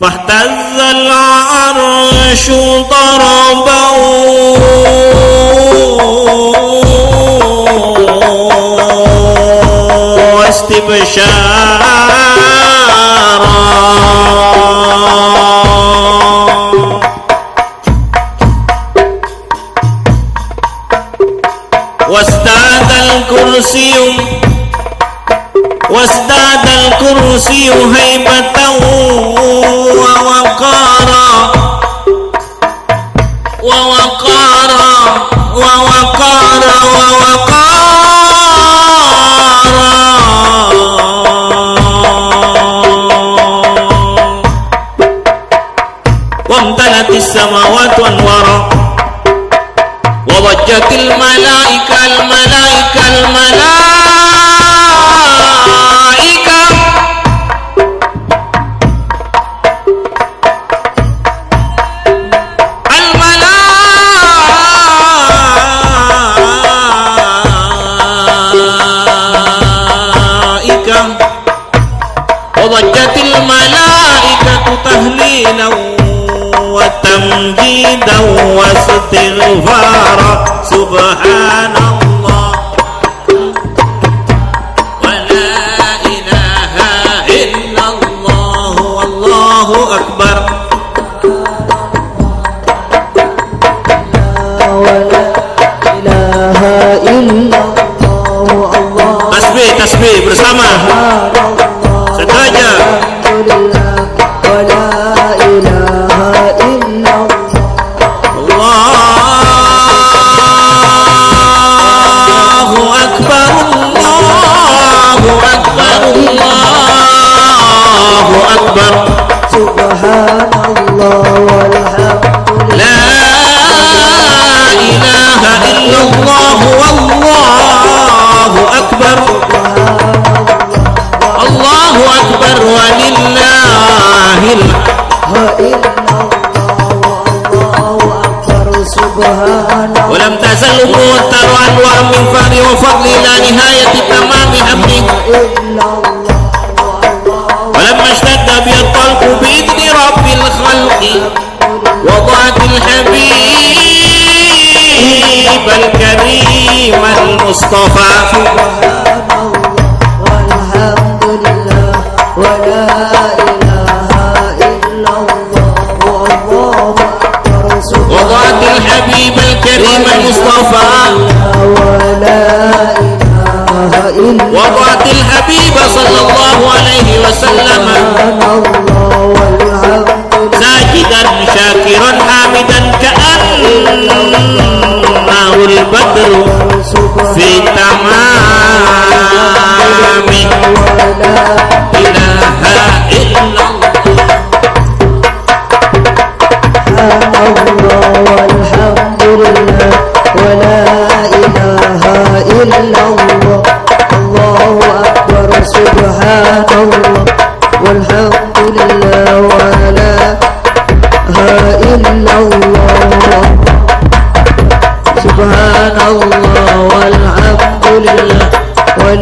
فاهتز العرش ضربا واستبشارا. وازداد الكرسي وازداد الكرسي هيبة وامتلت السماوات انوارا وضجت الملائكة وتمجيدا واستغفارا سبحان الله ولا إله إلا الله والله أكبر ولا إله إلا الله الله Tasbih, tasbih bersama. سبحان الله Sengaja. أكبر. سبحان الله والحمد لا إله إلا الله والله أكبر. الله أكبر ولله الحمد. إلا الله أكبر سبحان الله ولم تزل مؤثر أنوار من فضل وفضل إلى نهاية تمام أمره ولما اشتد وضعت الحبيب الكريم المصطفى. وضعت الحبيب الكريم المصطفى. وضعت الحبيب صلى الله عليه وسلم. إله إلا الله الله أكبر سبحان الله والحمد لله ولا إله إلا الله